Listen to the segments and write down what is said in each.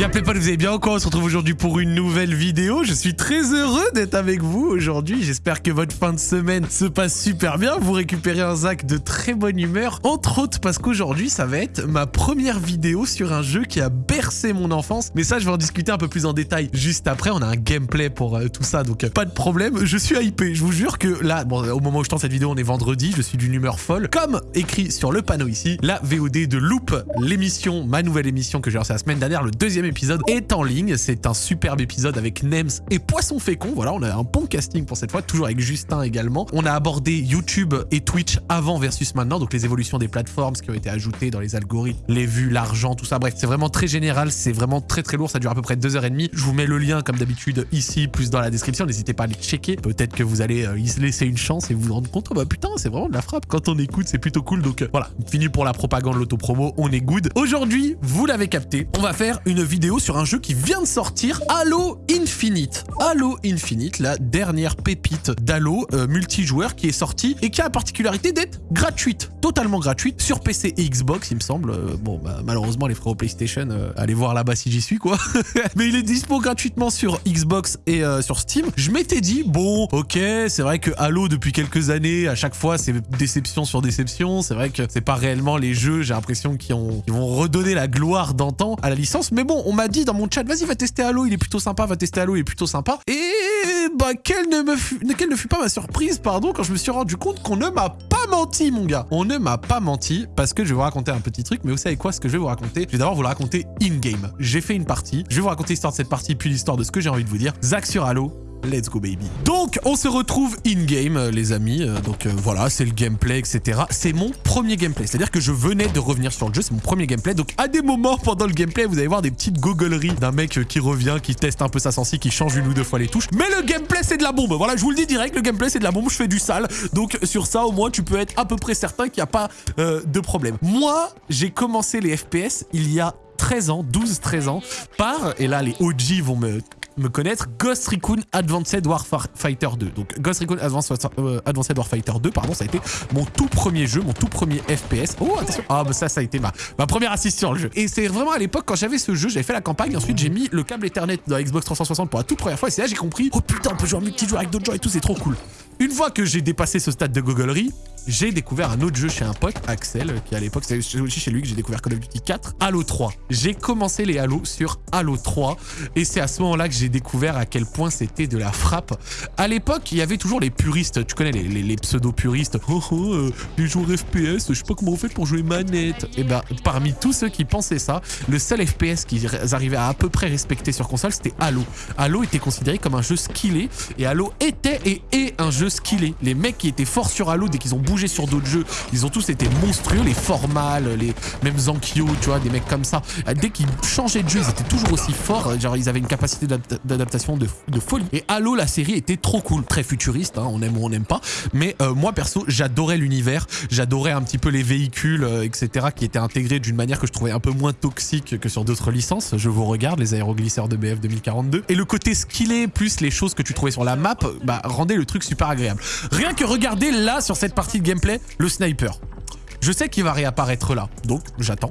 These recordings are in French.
Y'a pas, vous allez bien encore On se retrouve aujourd'hui pour une nouvelle vidéo. Je suis très heureux d'être avec vous aujourd'hui. J'espère que votre fin de semaine se passe super bien. Vous récupérez un Zach de très bonne humeur. Entre autres parce qu'aujourd'hui, ça va être ma première vidéo sur un jeu qui a bercé mon enfance. Mais ça, je vais en discuter un peu plus en détail juste après. On a un gameplay pour euh, tout ça, donc euh, pas de problème. Je suis hypé. Je vous jure que là, bon, au moment où je tente cette vidéo, on est vendredi. Je suis d'une humeur folle. Comme écrit sur le panneau ici, la VOD de Loop, l'émission, ma nouvelle émission que j'ai lancée la semaine dernière, le deuxième épisode est en ligne. C'est un superbe épisode avec Nems et Poisson Fécond. Voilà, on a un bon casting pour cette fois, toujours avec Justin également. On a abordé YouTube et Twitch avant versus maintenant, donc les évolutions des plateformes, ce qui ont été ajouté dans les algorithmes, les vues, l'argent, tout ça. Bref, c'est vraiment très général, c'est vraiment très très lourd, ça dure à peu près 2h30. Je vous mets le lien comme d'habitude ici, plus dans la description, n'hésitez pas à aller checker. Peut-être que vous allez euh, y laisser une chance et vous rendre compte, oh bah putain, c'est vraiment de la frappe. Quand on écoute, c'est plutôt cool. Donc euh, voilà, fini pour la propagande, l'autopromo, on est good. Aujourd'hui, vous l'avez capté, on va faire une vidéo sur un jeu qui vient de sortir, Halo Infinite. Halo Infinite, la dernière pépite d'Halo euh, multijoueur qui est sortie et qui a la particularité d'être gratuite, totalement gratuite, sur PC et Xbox, il me semble. Euh, bon, bah, malheureusement, les frères PlayStation, euh, allez voir là-bas si j'y suis, quoi. Mais il est dispo gratuitement sur Xbox et sur Steam. Je m'étais dit, bon, ok, c'est vrai que Halo, depuis quelques années, à chaque fois, c'est déception sur déception. C'est vrai que c'est pas réellement les jeux, j'ai l'impression, qui, ont, qui vont redonner la gloire d'antan à la licence. Mais bon, on m'a dit dans mon chat, vas-y, va tester Halo, il est plutôt sympa, va tester Halo, il est plutôt sympa. Et bah, quelle ne, me fut, quelle ne fut pas ma surprise, pardon, quand je me suis rendu compte qu'on ne m'a pas menti, mon gars. On ne m'a pas menti, parce que je vais vous raconter un petit truc, mais vous savez quoi, ce que je vais vous raconter Je vais d'abord vous le raconter in-game. J'ai fait une partie, je vais vous raconter l'histoire de cette partie, puis l'histoire de ce que j'ai envie de vous dire. Zach sur Halo, Let's go baby. Donc on se retrouve in-game euh, les amis, euh, donc euh, voilà c'est le gameplay etc. C'est mon premier gameplay, c'est-à-dire que je venais de revenir sur le jeu, c'est mon premier gameplay. Donc à des moments pendant le gameplay vous allez voir des petites gogoleries d'un mec qui revient, qui teste un peu sa sensi, qui change une ou deux fois les touches. Mais le gameplay c'est de la bombe, voilà je vous le dis direct, le gameplay c'est de la bombe, je fais du sale. Donc sur ça au moins tu peux être à peu près certain qu'il n'y a pas de problème. Moi j'ai commencé les FPS il y a 13 ans, 12-13 ans, par, et là les OG vont me me connaître, Ghost Recon Advanced Warfighter 2. Donc Ghost Recon euh, Advanced, Warfighter 2, pardon, ça a été mon tout premier jeu, mon tout premier FPS. Oh, attention Ah, bah ça, ça a été ma, ma première assistance le jeu. Et c'est vraiment à l'époque, quand j'avais ce jeu, j'avais fait la campagne, ensuite j'ai mis le câble Ethernet dans Xbox 360 pour la toute première fois, et c'est là j'ai compris, oh putain, on peut jouer en multijoueur avec d'autres gens et tout, c'est trop cool. Une fois que j'ai dépassé ce stade de gogolerie, j'ai découvert un autre jeu chez un pote, Axel, qui à l'époque, c'est aussi chez lui que j'ai découvert Call of Duty 4, Halo 3. J'ai commencé les Halo sur Halo 3 et c'est à ce moment-là que j'ai découvert à quel point c'était de la frappe. À l'époque, il y avait toujours les puristes, tu connais les, pseudo-puristes. Oh, oh euh, les joueurs FPS, je sais pas comment on fait pour jouer manette. Et eh ben, parmi tous ceux qui pensaient ça, le seul FPS qu'ils arrivaient à à peu près respecter sur console, c'était Halo. Halo était considéré comme un jeu skillé et Halo était et est un jeu skillé. Les mecs qui étaient forts sur Halo dès qu'ils ont bougé sur d'autres jeux. Ils ont tous été monstrueux, les formales, les mêmes Zankyo, tu vois, des mecs comme ça. Dès qu'ils changeaient de jeu, ils étaient toujours aussi forts. Genre, ils avaient une capacité d'adaptation de, folie. Et Halo, la série était trop cool, très futuriste, hein, on aime ou on n'aime pas. Mais euh, moi, perso, j'adorais l'univers, j'adorais un petit peu les véhicules, euh, etc., qui étaient intégrés d'une manière que je trouvais un peu moins toxique que sur d'autres licences. Je vous regarde, les aéroglisseurs de BF 2042. Et le côté skillé, plus les choses que tu trouvais sur la map, bah, rendait le truc super agréable. Rien que regarder là, sur cette partie de gameplay, le sniper. Je sais qu'il va réapparaître là, donc j'attends.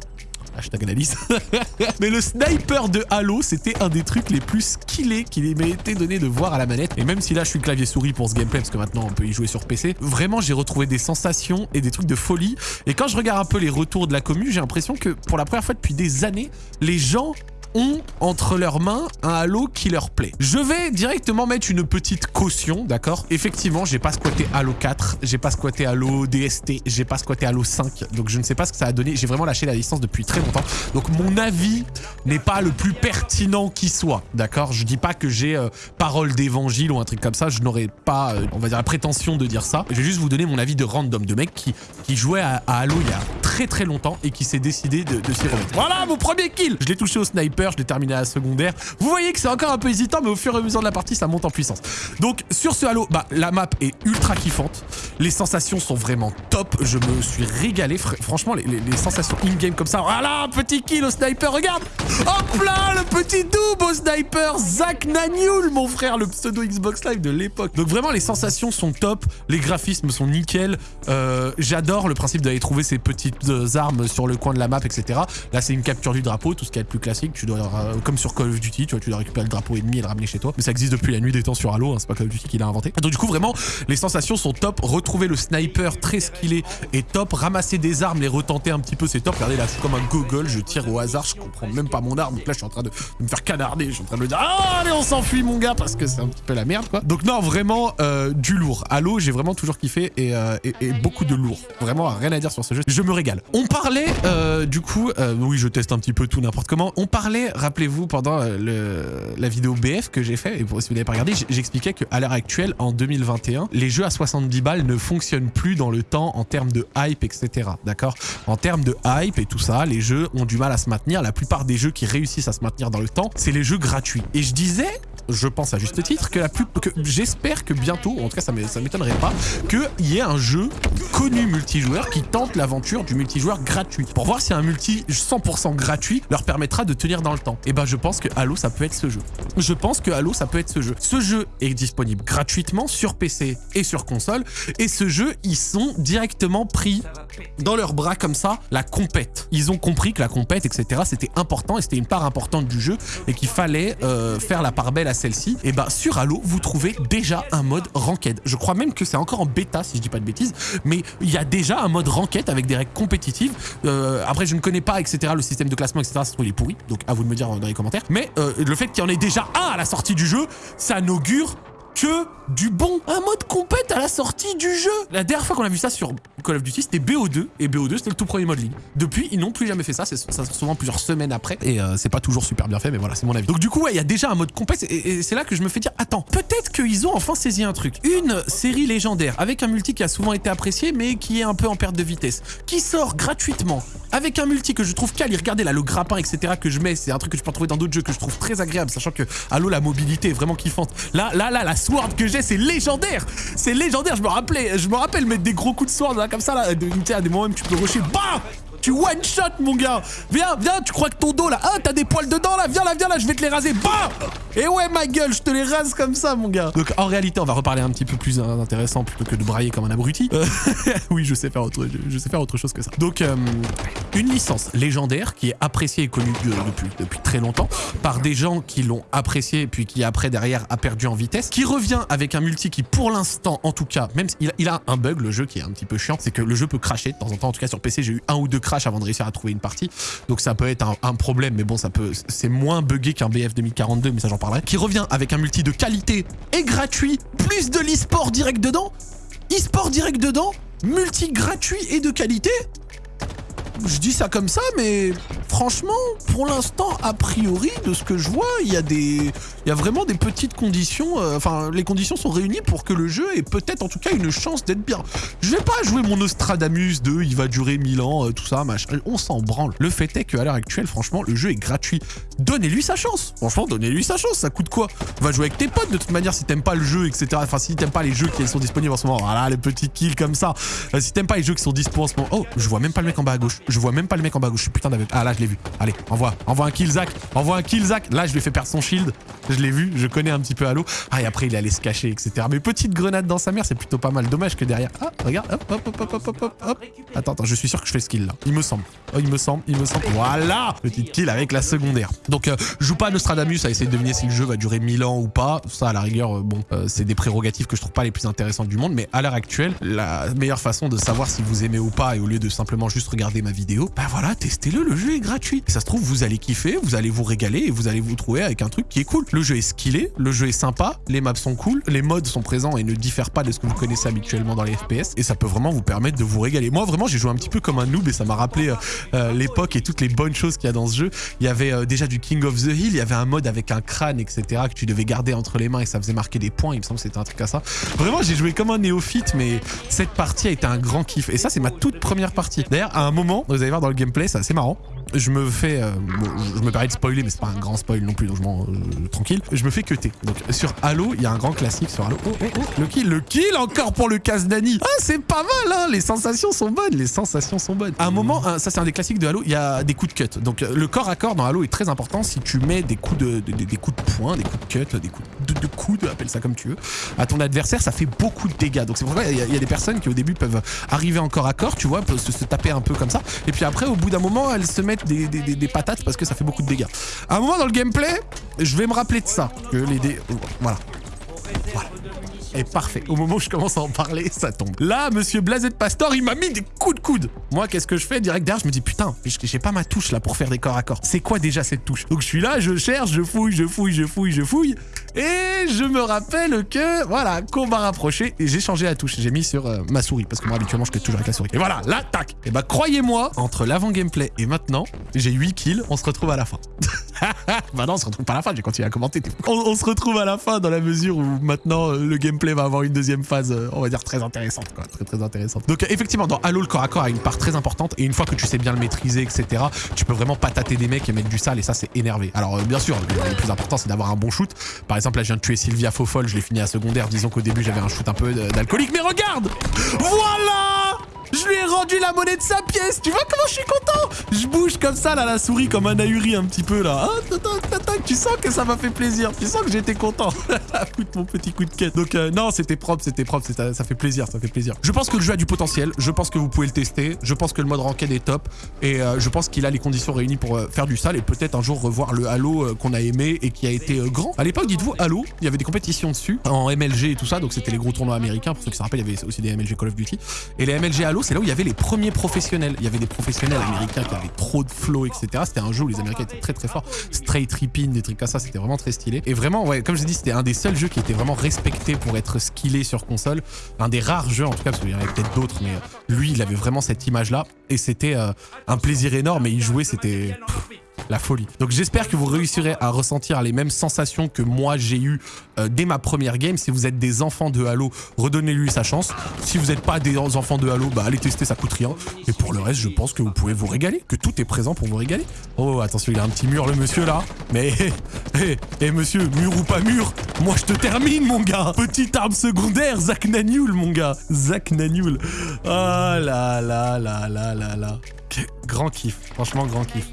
Hashtag analyse. Mais le sniper de Halo, c'était un des trucs les plus skillés qu'il m'a été donné de voir à la manette. Et même si là, je suis clavier souris pour ce gameplay, parce que maintenant, on peut y jouer sur PC, vraiment, j'ai retrouvé des sensations et des trucs de folie. Et quand je regarde un peu les retours de la commu, j'ai l'impression que pour la première fois depuis des années, les gens ont entre leurs mains un Halo qui leur plaît. Je vais directement mettre une petite caution, d'accord? Effectivement, j'ai pas squatté Halo 4, j'ai pas squatté Halo DST, j'ai pas squatté Halo 5, donc je ne sais pas ce que ça a donné. J'ai vraiment lâché la licence depuis très longtemps. Donc mon avis n'est pas le plus pertinent qui soit, d'accord? Je dis pas que j'ai euh, parole d'évangile ou un truc comme ça, je n'aurais pas, euh, on va dire, la prétention de dire ça. Je vais juste vous donner mon avis de random, de mec qui, jouait à, Halo il y a très très longtemps et qui s'est décidé de, de s'y remettre. Voilà mon premier kill Je l'ai touché au sniper je l'ai terminé à la secondaire. Vous voyez que c'est encore un peu hésitant, mais au fur et à mesure de la partie, ça monte en puissance. Donc, sur ce Halo, bah, la map est ultra kiffante. Les sensations sont vraiment top. Je me suis régalé. Franchement, les, sensations in-game comme ça. Voilà, un petit kill au sniper, regarde Hop là, le petit double au sniper Zach Naniul, mon frère, le pseudo Xbox Live de l'époque. Donc vraiment, les sensations sont top. Les graphismes sont nickel. Euh, j'adore le principe d'aller trouver ces petites euh, armes sur le coin de la map, etc. Là, c'est une capture du drapeau, tout ce qui est le plus classique. Tu euh, comme sur Call of Duty, tu vois, tu dois récupérer le drapeau ennemi et le ramener chez toi. Mais ça existe depuis la nuit des temps sur Halo, hein, c'est pas Call of Duty qui l'a inventé. donc du coup, vraiment, les sensations sont top. Retrouver le sniper très skillé est top. Ramasser des armes, les retenter un petit peu, c'est top. Regardez là, je suis comme un gogol, je tire au hasard, je comprends même pas mon arme. Donc là, je suis en train de, me faire canarder, je suis en train de me dire, ah, allez, on s'enfuit, mon gars, parce que c'est un petit peu la merde, quoi. Donc non, vraiment, euh, du lourd. Halo, j'ai vraiment toujours kiffé et, euh, et, beaucoup de lourd. Vraiment, rien à dire sur ce jeu. Je me régale. On parlait, du coup, oui, je teste un petit peu tout n'importe comment. On parlait, rappelez-vous, pendant le, la vidéo BF que j'ai fait, et si vous n'avez pas regardé, j'expliquais qu'à l'heure actuelle, en 2021, les jeux à 70 balles ne fonctionnent plus dans le temps en termes de hype, etc. D'accord? En termes de hype et tout ça, les jeux ont du mal à se maintenir. La plupart des jeux qui réussissent à se maintenir dans le temps, c'est les jeux gratuits. Et je disais je pense à juste titre, que la plus, que j'espère que bientôt, en tout cas ça m'étonnerait pas, qu'il y ait un jeu connu multijoueur qui tente l'aventure du multijoueur gratuit. Pour voir si un multi 100% gratuit leur permettra de tenir dans le temps. Et eh ben je pense que Halo ça peut être ce jeu. Je pense que Halo ça peut être ce jeu. Ce jeu est disponible gratuitement sur PC et sur console. Et ce jeu, ils sont directement pris dans leurs bras comme ça, la compète. Ils ont compris que la compète, etc. c'était important et c'était une part importante du jeu et qu'il fallait euh, faire la part belle à celle-ci, et eh bah ben, sur Halo, vous trouvez déjà un mode ranked. Je crois même que c'est encore en bêta, si je dis pas de bêtises, mais il y a déjà un mode ranked avec des règles compétitives. Euh, après, je ne connais pas, etc., le système de classement, etc., ça il est pourri, donc à vous de me dire dans les commentaires. Mais euh, le fait qu'il y en ait déjà un à la sortie du jeu, ça n'augure que du bon. Un mode compète à la sortie du jeu. La dernière fois qu'on a vu ça sur Call of Duty, c'était BO2. Et BO2, c'était le tout premier mode ligne. Depuis, ils n'ont plus jamais fait ça. C'est souvent plusieurs semaines après. Et euh, c'est pas toujours super bien fait, mais voilà, c'est mon avis. Donc du coup, il y a déjà un mode compète. Et, c'est là que je me fais dire, attends, peut-être qu'ils ont enfin saisi un truc. Une série légendaire avec un multi qui a souvent été apprécié, mais qui est un peu en perte de vitesse. Qui sort gratuitement avec un multi que je trouve quali. Regardez là, le grappin, etc. que je mets, c'est un truc que je peux trouver dans d'autres jeux que je trouve très agréable, sachant que Halo, la mobilité est vraiment kiffante. Là, là, là, la sword que j'ai, c'est légendaire. C'est légendaire. Je me rappelais, je me rappelle mettre des gros coups de sword là, comme ça, là. À des moments même, tu peux rusher. Bah tu one shot mon gars. Viens, viens, tu crois que ton dos là Ah t'as des poils dedans là. Viens là, viens là, je vais te les raser. Bah Et ouais ma gueule, je te les rase comme ça mon gars. Donc en réalité on va reparler un petit peu plus intéressant plutôt que de brailler comme un abruti. Euh, oui je sais faire autre, je sais faire autre chose que ça. Donc euh, une licence légendaire qui est appréciée et connue depuis, depuis très longtemps par des gens qui l'ont appréciée puis qui après derrière a perdu en vitesse, qui revient avec un multi qui pour l'instant en tout cas, même s'il il a un bug le jeu qui est un petit peu chiant, c'est que le jeu peut cracher de temps en temps, en tout cas sur PC j'ai eu un ou deux avant de réussir à trouver une partie. Donc ça peut être un, problème, mais bon, ça peut, c'est moins buggé qu'un BF 2042, mais ça j'en parlerai. Qui revient avec un multi de qualité et gratuit, plus de l'e-sport direct dedans. E-sport direct dedans, multi gratuit et de qualité je dis ça comme ça, mais franchement, pour l'instant, a priori, de ce que je vois, il y a des, il y a vraiment des petites conditions. Euh, enfin, les conditions sont réunies pour que le jeu ait peut-être, en tout cas, une chance d'être bien. Je vais pas jouer mon Nostradamus de, il va durer 1000 ans, euh, tout ça, machin. On s'en branle. Le fait est qu'à l'heure actuelle, franchement, le jeu est gratuit. Donnez-lui sa chance. Franchement, donnez-lui sa chance. Ça coûte quoi? Va jouer avec tes potes de toute manière si t'aimes pas le jeu, etc. Enfin, si t'aimes pas les jeux qui sont disponibles en ce moment. Voilà, les petits kills comme ça. Euh, si t'aimes pas les jeux qui sont disponibles en ce moment. Oh, je vois même pas le mec en bas à gauche. Je vois même pas le mec en bas à gauche. Putain d'avec. Ah là, je l'ai vu. Allez, envoie. Envoie un kill, Zach. Envoie un kill, Zach. Là, je lui ai fait perdre son shield. Je l'ai vu. Je connais un petit peu Halo. Ah, et après, il allait se cacher, etc. Mais petite grenade dans sa mère, c'est plutôt pas mal. Dommage que derrière. Ah, regarde. Hop, hop, hop, hop, hop, hop, hop. Attends, attends. Je suis sûr que je fais ce kill là. Il me semble. Oh, il me semble. Il me semble. Voilà. Petite kill avec la secondaire. Donc, euh, joue pas Nostradamus à essayer de deviner si le jeu va durer 1000 ans ou pas. Ça, à la rigueur, euh, bon, euh, c'est des prérogatives que je trouve pas les plus intéressantes du monde. Mais à l'heure actuelle, la meilleure façon de savoir si vous aimez ou pas, et au lieu de simplement juste regarder ma vidéo, bah voilà, testez-le le jeu est gratuit. ça se trouve, vous allez kiffer, vous allez vous régaler et vous allez vous trouver avec un truc qui est cool. Le jeu est skillé, le jeu est sympa, les maps sont cool, les modes sont présents et ne diffèrent pas de ce que vous connaissez habituellement dans les FPS. Et ça peut vraiment vous permettre de vous régaler. Moi, vraiment, j'ai joué un petit peu comme un noob et ça m'a rappelé euh, euh, l'époque et toutes les bonnes choses qu'il y a dans ce jeu. Il y avait euh, déjà du King of the Hill, il y avait un mode avec un crâne, etc. que tu devais garder entre les mains et ça faisait marquer des points. Il me semble que c'était un truc à ça. Vraiment, j'ai joué comme un néophyte, mais cette partie a été un grand kiff. Et ça, c'est ma toute première partie. D'ailleurs, à un moment, vous allez voir dans le gameplay, c'est assez marrant je me fais, euh, je me permets de spoiler, mais c'est pas un grand spoil non plus, donc je m'en euh, tranquille. Je me fais cuter. Donc sur Halo, il y a un grand classique sur Halo. Oh, oh, oh, le kill, le kill encore pour le casse d'Annie. Ah, c'est pas mal, hein. Les sensations sont bonnes, les sensations sont bonnes. À un moment, ça c'est un des classiques de Halo, il y a des coups de cut. Donc le corps à corps dans Halo est très important. Si tu mets des coups de, des coups de poing, des coups de cut, des coups de, de coude, appelle ça comme tu veux, à ton adversaire, ça fait beaucoup de dégâts. Donc c'est pour ça qu'il y, a des personnes qui au début peuvent arriver en corps à corps, tu vois, peuvent se taper un peu comme ça. Et puis après, au bout d'un moment, elles se mettent des, patates parce que ça fait beaucoup de dégâts. À un moment dans le gameplay, je vais me rappeler de ça. Que les. Voilà. Voilà. Et parfait. Au moment où je commence à en parler, ça tombe. Là, monsieur Blazet Pastor, il m'a mis des coups de coude. Moi, qu'est-ce que je fais Direct derrière, je me dis, putain, j'ai pas ma touche là pour faire des corps à corps. C'est quoi déjà cette touche? Donc je suis là, je cherche, je fouille, je fouille, je fouille, je fouille. Et je me rappelle que, voilà, combat rapproché, et j'ai changé la touche. J'ai mis sur euh, ma souris, parce que moi, habituellement, je fais toujours avec la souris. Et voilà, là, tac. Et bah, croyez-moi, entre l'avant-gameplay et maintenant, j'ai 8 kills, on se retrouve à la fin. bah non, on se retrouve pas à la fin, j'ai continué à commenter. On, on se retrouve à la fin dans la mesure où maintenant, euh, le gameplay va avoir une deuxième phase, euh, on va dire, très intéressante, quoi. Très, très intéressante. Donc, effectivement, dans Halo, le corps à corps a une part très importante, et une fois que tu sais bien le maîtriser, etc., tu peux vraiment patater des mecs et mettre du sale, et ça, c'est énervé. Alors, bien sûr, le, plus important, c'est d'avoir un bon shoot. Exemple, là, je viens de tuer Sylvia Fofol, je l'ai fini à secondaire. Disons qu'au début, j'avais un shoot un peu euh, d'alcoolique, mais regarde! Voilà je lui ai rendu la monnaie de sa pièce. Tu vois comment je suis content? Je bouge comme ça, là, la souris, comme un ahuri un petit peu, là. Ah, tu sens que ça m'a fait plaisir. Tu sens que j'étais content. Écoute mon petit coup de quête. Donc, euh, non, c'était propre, c'était propre. Ça fait plaisir, ça fait plaisir. Je pense que le jeu a du potentiel. Je pense que vous pouvez le tester. Je pense que le mode ranked est top. Et euh, je pense qu'il a les conditions réunies pour euh, faire du sale et peut-être un jour revoir le Halo qu'on a aimé et qui a été grand. À l'époque, dites-vous, Halo, il y avait des compétitions dessus, en MLG et tout ça. Donc, c'était les gros tournois américains. Pour ceux qui se rappellent, il y avait aussi des MLG Call of Duty. Et les MLG Halo, c'est là où il y avait les premiers professionnels. Il y avait des professionnels américains qui avaient trop de flow, etc. C'était un jeu où les Américains étaient très très forts. Straight ripping, des trucs comme ça, c'était vraiment très stylé. Et vraiment, ouais, comme je dis, c'était un des seuls jeux qui était vraiment respecté pour être skillé sur console. Un des rares jeux, en tout cas, parce qu'il y en avait peut-être d'autres, mais lui, il avait vraiment cette image-là. Et c'était euh, un plaisir énorme. Et y jouer, c'était la folie. Donc j'espère que vous réussirez à ressentir les mêmes sensations que moi j'ai eu euh, dès ma première game. Si vous êtes des enfants de Halo, redonnez-lui sa chance. Si vous n'êtes pas des enfants de Halo, bah allez tester, ça coûte rien. Et pour le reste, je pense que vous pouvez vous régaler, que tout est présent pour vous régaler. Oh attention, il a un petit mur le monsieur là. Mais hé, hé, monsieur, mur ou pas mur, moi je te termine mon gars. Petite arme secondaire, Zach Nanoul mon gars. Zach Nanoul. Ah là là là là là là. Que- Grand kiff, franchement grand kiff.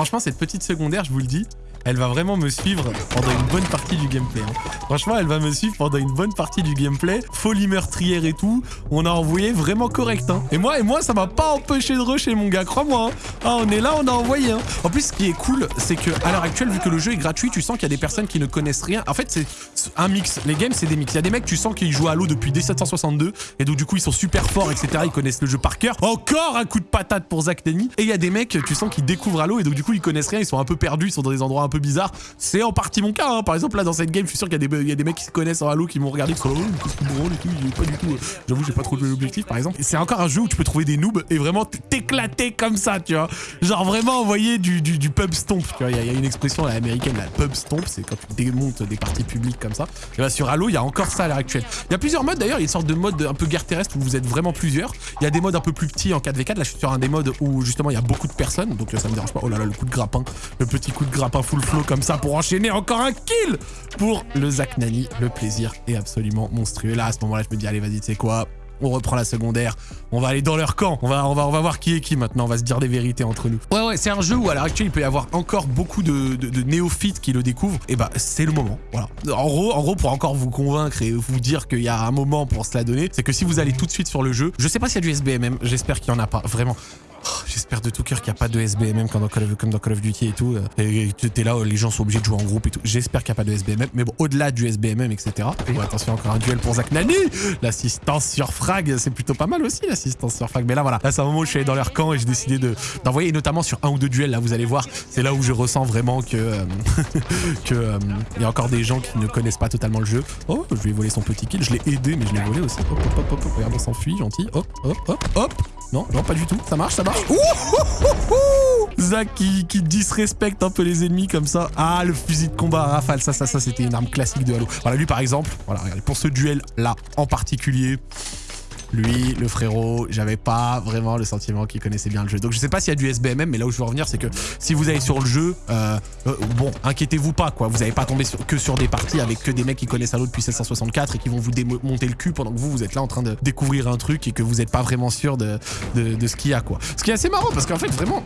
Franchement, cette petite secondaire, je vous le dis, elle va vraiment me suivre pendant une bonne partie du gameplay. hein. Franchement, elle va me suivre pendant une bonne partie du gameplay. Folie meurtrière et tout. On a envoyé vraiment correct. Hein. Et moi, et moi, ça m'a pas empêché de rusher, mon gars, crois-moi. hein. Ah, on est là, on a envoyé. En plus, ce qui est cool, c'est que à l'heure actuelle, vu que le jeu est gratuit, tu sens qu'il y a des personnes qui ne connaissent rien. En fait, c'est un mix. Les games, c'est des mix. Il y a des mecs, tu sens qu'ils jouent à Halo depuis 1762. Et donc, du coup, ils sont super forts, etc. Ils connaissent le jeu par cœur. Encore un coup de patate pour Zach Denny. Et il y a des mecs, tu sens qu'ils découvrent Halo. Et donc, du coup, ils connaissent rien. Ils sont un peu perdus. Ils sont dans des endroits peu bizarres. C'est en partie mon cas. hein. Par exemple, là, dans cette game, je suis sûr qu'il y, a des- mecs qui se connaissent en Halo qui m'ont regardé. Qui sont là, oh, et tout. Pas du tout. euh, J'avoue, j'ai pas trouvé l'objectif, par exemple. C'est encore un jeu où tu peux trouver des noobs et vraiment t'éclater comme ça, tu vois. Genre vraiment envoyer du, pub stomp. Tu vois, il y, a- une expression à l'américaine, la pub stomp. C'est quand tu démontes des parties publiques comme ça. Et bah, sur Halo, il y a encore ça à l'heure actuelle. Il y a plusieurs modes d'ailleurs. Il y a une sorte de mode un peu guerre terrestre où vous êtes vraiment plusieurs. Il y a des modes un peu plus petits en 4v4. Là, je suis sur un des modes où justement il y a beaucoup de personnes. Donc ça me dérange pas. Oh là là, le coup de grappin. Le petit coup de grappin full flow comme ça pour enchaîner encore un kill pour le Zach Nani. Le plaisir est absolument monstrueux. Là, à ce moment-là, je me dis, allez, vas-y, tu sais quoi? On reprend la secondaire, on va aller dans leur camp, on va, on va, on va voir qui est qui maintenant, on va se dire des vérités entre nous. Ouais ouais, c'est un jeu où à l'heure actuelle il peut y avoir encore beaucoup de, néophytes qui le découvrent, et bah c'est le moment, voilà. En gros, en gros, pour encore vous convaincre et vous dire qu'il y a un moment pour se la donner, c'est que si vous allez tout de suite sur le jeu, je sais pas s'il y a du SBMM, j'espère qu'il y en a pas, vraiment. J'espère de tout cœur qu'il n'y a pas de SBMM comme dans, Call of, comme dans Call of Duty et tout. euh, Et t'es là, les gens sont obligés de jouer en groupe et tout. J'espère qu'il n'y a pas de SBMM. Mais bon, au-delà du SBMM, etc. Oh, attention, encore un duel pour Zach Nani. L'assistance sur frag, c'est plutôt pas mal aussi, l'assistance sur frag. Mais là, voilà. Là, c'est un moment où je suis allé dans leur camp et j'ai décidé de- d'envoyer, et notamment sur un ou deux duels. Là, vous allez voir, c'est là où je ressens vraiment que euh, que euh, il y a encore des gens qui ne connaissent pas totalement le jeu. Oh, je lui ai volé son petit kill. Je l'ai aidé, mais je l'ai volé aussi. Hop, hop, hop. Regarde, on s'enfuit, gentil. Hop, hop, hop, hop. Non, non, pas du tout. Ça marche, ça marche. Ouh, ouh. Zach qui, qui disrespecte un peu les ennemis comme ça. Ah, le fusil de combat à rafale. Ça, ça, ça, c'était une arme classique de Halo. Voilà, lui, par exemple. Voilà, regardez, pour ce duel-là en particulier. Lui, le frérot, j'avais pas vraiment le sentiment qu'il connaissait bien le jeu. Donc je sais pas s'il y a du SBMM, mais là où je veux revenir, c'est que si vous allez sur le jeu, euh, euh, bon, inquiétez-vous pas, quoi. Vous n'allez pas tomber que sur des parties avec que des mecs qui connaissent Halo depuis 764 et qui vont vous démonter le cul pendant que vous, vous êtes là en train de découvrir un truc et que vous n'êtes pas vraiment sûr de, de, de ce qu'il y a, quoi. Ce qui est assez marrant, parce qu'en fait, vraiment,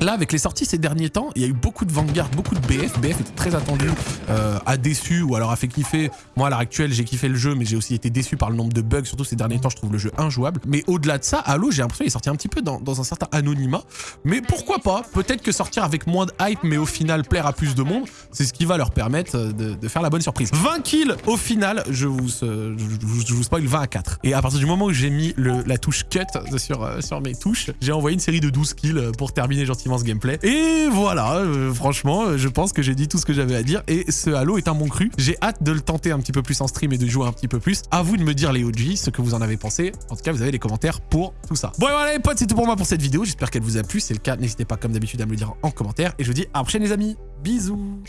Là, avec les sorties ces derniers temps, il y a eu beaucoup de Vanguard, beaucoup de BF. BF était très attendu, euh, a déçu ou alors a fait kiffer. Moi, à l'heure actuelle, j'ai kiffé le jeu, mais j'ai aussi été déçu par le nombre de bugs. Surtout ces derniers temps, je trouve le jeu injouable. Mais au-delà de ça, Halo, j'ai l'impression qu'il est sorti un petit peu dans, dans un certain anonymat. Mais pourquoi pas? Peut-être que sortir avec moins de hype, mais au final plaire à plus de monde, c'est ce qui va leur permettre de, de faire la bonne surprise. 20 kills au final, je vous, euh, je, vous- spoil 20 à 4. Et à partir du moment où j'ai mis le- la touche cut sur, euh, sur mes touches, j'ai envoyé une série de 12 kills euh, pour terminer gentiment ce gameplay. Et voilà, euh, franchement, euh, je pense que j'ai dit tout ce que j'avais à dire. Et ce Halo est un bon cru. J'ai hâte de le tenter un petit peu plus en stream et de jouer un petit peu plus. À vous de me dire les OG, ce que vous en avez pensé. En tout cas, vous avez les commentaires pour tout ça. Bon, et voilà les potes, c'est tout pour moi pour cette vidéo. J'espère qu'elle vous a plu. Si c'est le cas, n'hésitez pas comme d'habitude à me le dire en commentaire. Et je vous dis à la prochaine les amis. Bisous